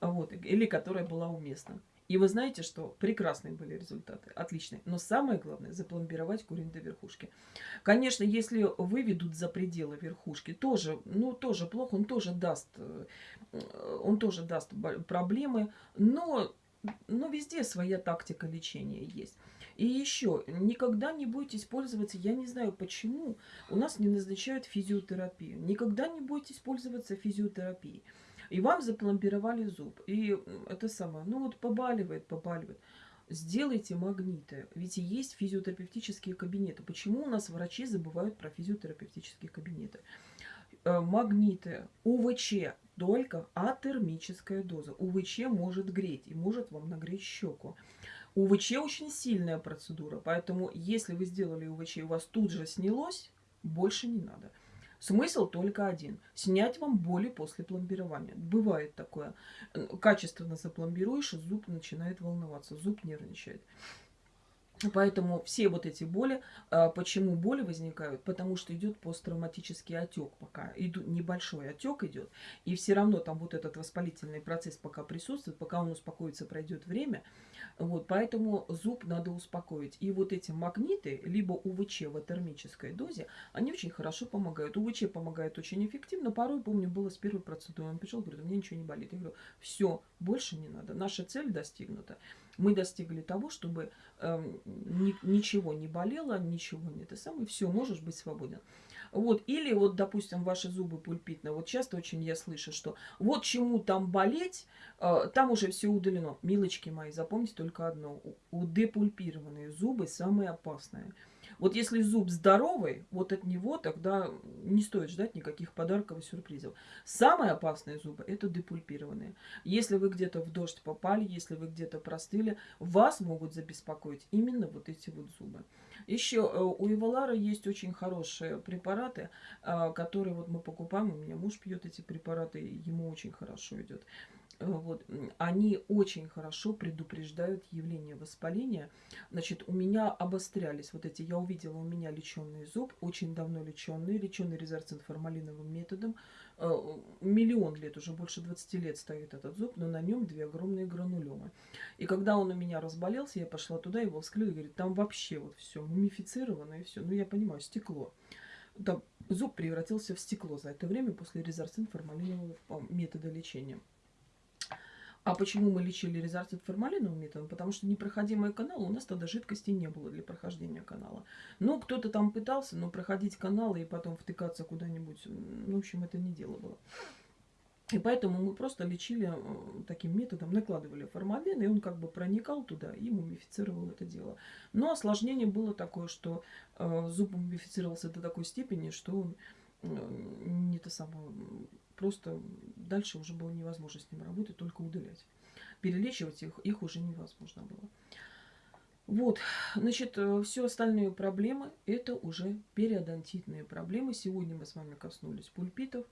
Вот, или которая была уместна. И вы знаете, что прекрасные были результаты, отличные. Но самое главное, запломбировать корень до верхушки. Конечно, если выведут за пределы верхушки, тоже, ну, тоже плохо, он тоже даст, э, он тоже даст проблемы, но, но везде своя тактика лечения есть. И еще, никогда не бойтесь пользоваться, я не знаю почему, у нас не назначают физиотерапию. Никогда не бойтесь пользоваться физиотерапией. И вам запломбировали зуб. И это самое, ну вот побаливает, побаливает. Сделайте магниты. Ведь есть физиотерапевтические кабинеты. Почему у нас врачи забывают про физиотерапевтические кабинеты? Э, магниты, УВЧ, только атермическая доза. УВЧ может греть и может вам нагреть щеку. УВЧ очень сильная процедура, поэтому если вы сделали УВЧ и у вас тут же снялось, больше не надо. Смысл только один. Снять вам боли после пломбирования. Бывает такое. Качественно запломбируешь, зуб начинает волноваться, зуб нервничает. Поэтому все вот эти боли, а, почему боли возникают? Потому что идет посттравматический отек пока. Иду, небольшой отек идет. И все равно там вот этот воспалительный процесс пока присутствует, пока он успокоится, пройдет время. Вот, поэтому зуб надо успокоить. И вот эти магниты, либо УВЧ в термической дозе, они очень хорошо помогают. УВЧ помогает очень эффективно. Порой, помню, было с первой процедуры. Он пришел, говорит, у меня ничего не болит. Я говорю, все, больше не надо. Наша цель достигнута. Мы достигли того, чтобы э, ни, ничего не болело, ничего не это самое. Все, можешь быть свободен. Вот, или вот, допустим, ваши зубы пульпитные. Вот часто очень я слышу, что вот чему там болеть, э, там уже все удалено. Милочки мои, запомните только одно. У депульпированные зубы самые опасные. Вот если зуб здоровый, вот от него тогда не стоит ждать никаких подарков и сюрпризов. Самые опасные зубы – это депульпированные. Если вы где-то в дождь попали, если вы где-то простыли, вас могут забеспокоить именно вот эти вот зубы. Еще э, у Ивалара есть очень хорошие препараты, э, которые вот мы покупаем. У меня муж пьет эти препараты, ему очень хорошо идет. Э, вот, они очень хорошо предупреждают явление воспаления. Значит, у меня обострялись вот эти, я увидела у меня леченный зуб, очень давно леченный, леченный резорцин формалиновым методом. Э, миллион лет, уже больше 20 лет стоит этот зуб, но на нем две огромные гранулемы. И когда он у меня разболелся, я пошла туда, его вскрыли, говорит, там вообще вот все мумифицировано и все. Ну, я понимаю, стекло. Там зуб превратился в стекло за это время после резорцин формалинового метода лечения. А почему мы лечили резортит формалиновым методом? Потому что непроходимый канал, у нас тогда жидкости не было для прохождения канала. Ну, кто-то там пытался, но проходить каналы и потом втыкаться куда-нибудь, ну, в общем, это не дело было. И поэтому мы просто лечили э, таким методом, накладывали формалин, и он как бы проникал туда и мумифицировал это дело. Но осложнение было такое, что э, зуб мумифицировался до такой степени, что он э, не то самое просто дальше уже было невозможно с ним работать, только удалять. Перелечивать их, их уже невозможно было. Вот, значит, э, все остальные проблемы, это уже периодонтитные проблемы. Сегодня мы с вами коснулись пульпитов.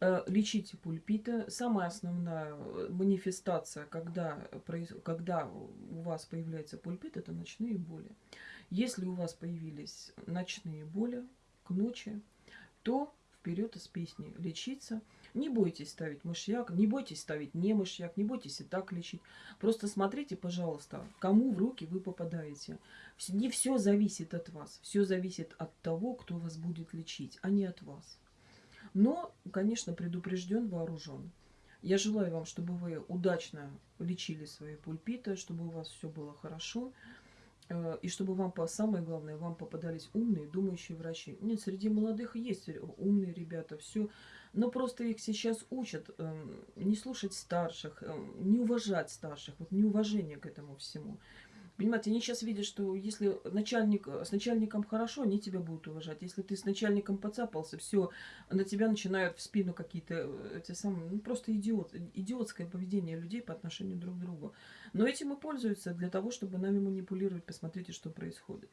Э, лечите пульпиты. Самая основная э, манифестация, когда, когда у вас появляется пульпит, это ночные боли. Если у вас появились ночные боли к ночи, то вперед из песни лечиться. Не бойтесь ставить мышьяк, не бойтесь ставить не мышьяк, не бойтесь и так лечить. Просто смотрите, пожалуйста, кому в руки вы попадаете. Не все зависит от вас. Все зависит от того, кто вас будет лечить, а не от вас. Но, конечно, предупрежден, вооружен. Я желаю вам, чтобы вы удачно лечили свои пульпиты, чтобы у вас все было хорошо. Э, и чтобы вам, самое главное, вам попадались умные, думающие врачи. Нет, среди молодых есть умные ребята, все. Но просто их сейчас учат э, не слушать старших, э, не уважать старших, вот неуважение к этому всему. Понимаете, они сейчас видят, что если начальник, с начальником хорошо, они тебя будут уважать. Если ты с начальником поцапался, все, на тебя начинают в спину какие-то э, эти самые, ну просто идиот, идиотское поведение людей по отношению друг к другу. Но этим и пользуются для того, чтобы нами манипулировать. Посмотрите, что происходит.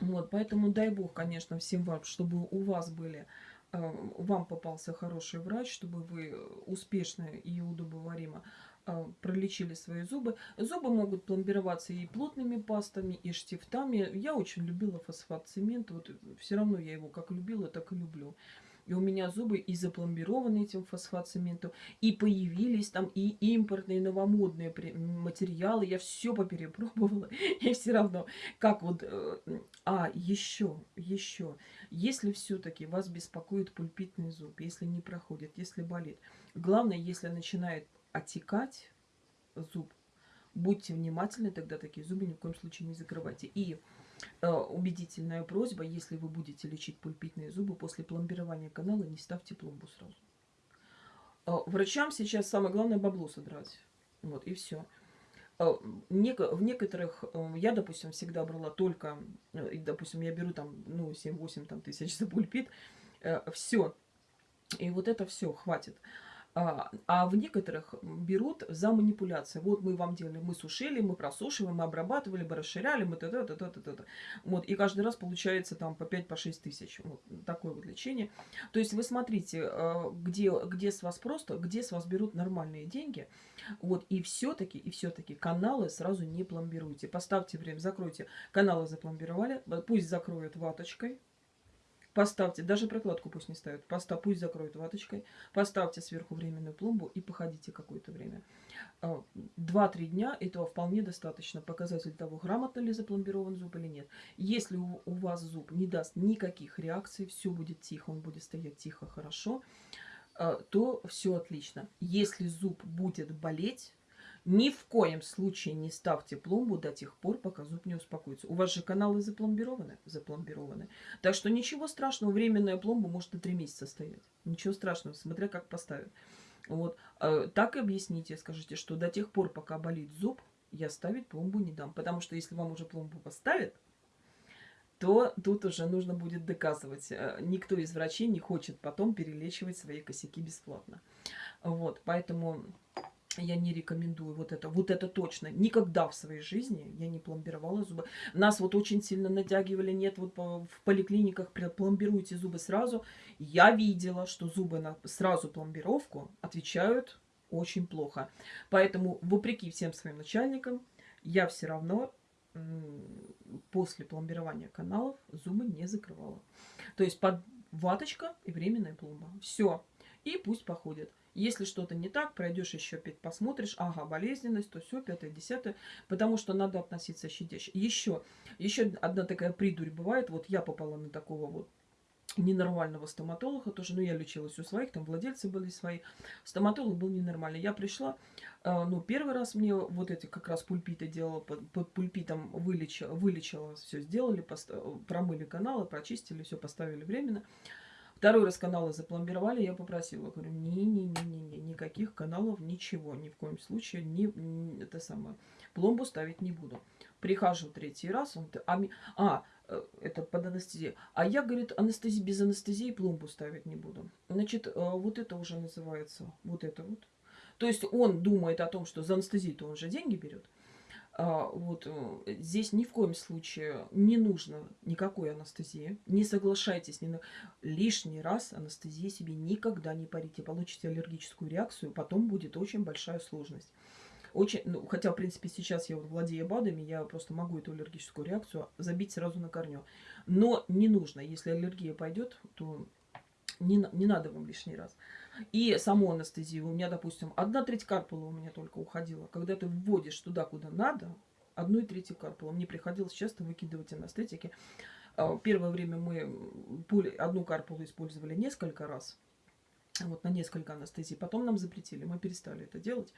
Вот, поэтому дай бог, конечно, всем вам, чтобы у вас были э, вам попался хороший врач, чтобы вы успешно и удобоваримо а, пролечили свои зубы. Зубы могут пломбироваться и плотными пастами, и штифтами. Я очень любила фосфат цемент. Вот все равно я его как любила, так и люблю. И у меня зубы и запломбированы этим фосфат-цементом, и появились там и импортные, новомодные материалы. Я все поперепробовала, и все равно. Как вот... Э, а, еще, еще. Если все-таки вас беспокоит пульпитный зуб, если не проходит, если болит, главное, если начинает отекать зуб, будьте внимательны, тогда такие зубы ни в коем случае не закрывайте. И убедительная просьба, если вы будете лечить пульпитные зубы, после пломбирования канала не ставьте пломбу сразу. Э, врачам сейчас самое главное бабло содрать. Вот, и все. Э, в некоторых, э, я, допустим, всегда брала только, э, допустим, я беру там, ну, 7-8 там, тысяч за пульпит, все. И вот это все хватит. А, а в некоторых берут за манипуляции. Вот мы вам делали, мы сушили, мы просушиваем, мы обрабатывали, мы расширяли, мы т.д. т.д. т.д. Вот, и каждый раз получается там по 5-6 по тысяч. Вот такое вот лечение. То есть вы смотрите, а, где, где с вас просто, где с вас берут нормальные деньги. Вот, и все-таки, и все-таки каналы сразу не пломбируйте. Поставьте время, закройте. Каналы запломбировали, пусть закроют ваточкой, Поставьте, даже прокладку пусть не ставят, постав, пусть закроют ваточкой, поставьте сверху временную пломбу и походите какое-то время. А, два-три дня этого вполне достаточно. Показатель того, грамотно ли запломбирован зуб или нет. Если у, у вас зуб не даст никаких реакций, все будет тихо, он будет стоять тихо, хорошо, а, то все отлично. Если зуб будет болеть, ни в коем случае не ставьте пломбу до тех пор, пока зуб не успокоится. У вас же каналы запломбированы? Запломбированы. Так что ничего страшного, временная пломба может и три месяца стоять. Ничего страшного, смотря как поставят. Вот. А, так объясните, скажите, что до тех пор, пока болит зуб, я ставить пломбу не дам. Потому что если вам уже пломбу поставят, то тут уже нужно будет доказывать. Э, никто из врачей не хочет потом перелечивать свои косяки бесплатно. Вот, поэтому я не рекомендую вот это. Вот это точно. Никогда в своей жизни я не пломбировала зубы. Нас вот очень сильно натягивали. Нет, вот в поликлиниках пломбируйте зубы сразу. Я видела, что зубы на сразу пломбировку отвечают очень плохо. Поэтому, вопреки всем своим начальникам, я все равно после пломбирования каналов зубы не закрывала. То есть под ваточка и временная пломба. Все. И пусть походят. Если что-то не так, пройдешь еще опять посмотришь, ага, болезненность, то все, пятое, десятое, потому что надо относиться щадяще. Еще, еще одна такая придурь бывает, вот я попала на такого вот ненормального стоматолога тоже, ну, я лечилась у своих, там владельцы были свои. Стоматолог был ненормальный. Я пришла, э, ну, первый раз мне вот эти как раз пульпиты делала, под, под пульпитом вылечила, вылечила, все сделали, промыли каналы, прочистили, все поставили временно. Второй раз каналы запломбировали, я попросила, говорю, не-не-не-не, никаких каналов, ничего, ни в коем случае, ни, ни это самое, пломбу ставить не буду. Прихожу третий раз, он, а, а э, это под анестезией. А я, говорит, анестезии, без анестезии пломбу ставить не буду. Значит, э, вот это уже называется, вот это вот. То есть он думает о том, что за анестезию-то он же деньги берет. А, вот э, здесь ни в коем случае не нужно никакой анестезии. Не соглашайтесь ни на лишний раз анестезии себе никогда не парите. Получите аллергическую реакцию, потом будет очень большая сложность. Очень, ну, хотя, в принципе, сейчас я вот владею БАДами, я просто могу эту аллергическую реакцию забить сразу на корню. Но не нужно. Если аллергия пойдет, то не, не надо вам лишний раз. И саму анестезию. У меня, допустим, одна треть карпула у меня только уходила. Когда ты вводишь туда, куда надо, одну и третью карпула. Мне приходилось часто выкидывать анестетики. А, первое время мы одну карпулу использовали несколько раз. Вот на несколько анестезий. Потом нам запретили, мы перестали это делать.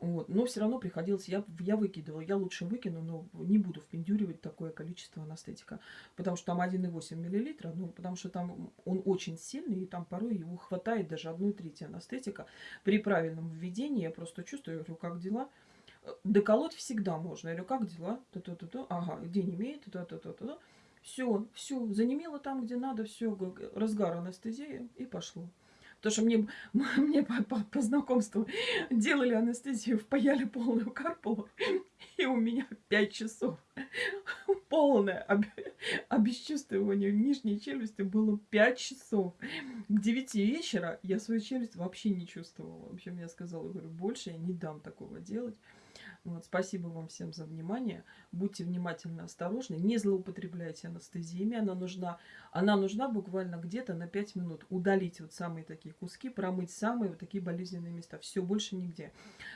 Вот. Но все равно приходилось, я, я выкидывала, я лучше выкину, но не буду впендюривать такое количество анестетика. Потому что там 1,8 мл, ну, потому что там он очень сильный, и там порой его хватает даже одной трети анестетика. При правильном введении я просто чувствую, я говорю, как дела? Доколоть всегда можно. Я говорю, как дела? Т -т -т -т. Ага, где не имеет? Т -т -т -т -т. Все, все, занемело там, где надо, все, разгар анестезии, и пошло. Потому что мне, мне по, по, по знакомству делали анестезию, впаяли полную карпулу, и у меня 5 часов полное об, обесчувствование нижней челюсти было 5 часов. К 9 вечера я свою челюсть вообще не чувствовала. В общем, я сказала, говорю, больше я не дам такого делать. Вот, спасибо вам всем за внимание. Будьте внимательны, осторожны. Не злоупотребляйте анестезиями. Она нужна, она нужна буквально где-то на 5 минут. Удалить вот самые такие куски, промыть самые вот такие болезненные места. Все, больше нигде.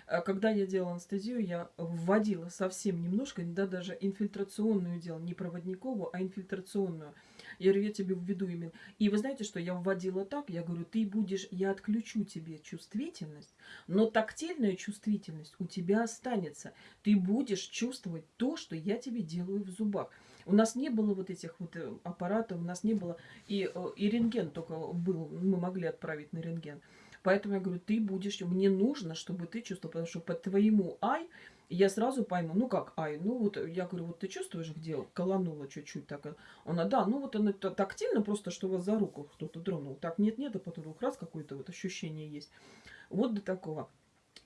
А когда я делала анестезию, я вводила совсем немножко, да, даже инфильтрационную делала. Не проводниковую, а инфильтрационную. Я говорю, я тебе введу именно. И вы знаете, что я вводила так, я говорю, ты будешь, я отключу тебе чувствительность, но тактильная чувствительность у тебя останется. Ты будешь чувствовать то, что я тебе делаю в зубах. У нас не было вот этих вот э, аппаратов, у нас не было, и, э, и рентген только был, мы могли отправить на рентген. Поэтому я говорю, ты будешь, мне нужно, чтобы ты чувствовал, потому что по твоему ай я сразу пойму, ну как, ай, ну вот, я говорю, вот ты чувствуешь, где колонула чуть-чуть так? Она, да, ну вот она тактильно просто, что вас за руку кто-то тронул. Так, нет-нет, а потом раз какое-то вот ощущение есть. Вот до такого.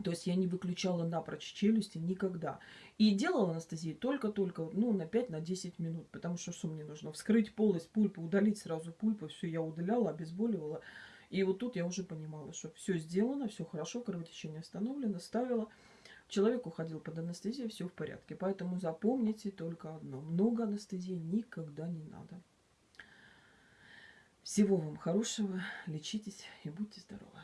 То есть я не выключала напрочь челюсти никогда. И делала анестезию только-только, ну, на 5-10 на минут. Потому что что мне нужно? Вскрыть полость пульпы, удалить сразу пульпу. Все, я удаляла, обезболивала. И вот тут я уже понимала, что все сделано, все хорошо, кровотечение остановлено, ставила. Человек уходил под анестезией, все в порядке. Поэтому запомните только одно. Много анестезии никогда не надо. Всего вам хорошего, лечитесь и будьте здоровы.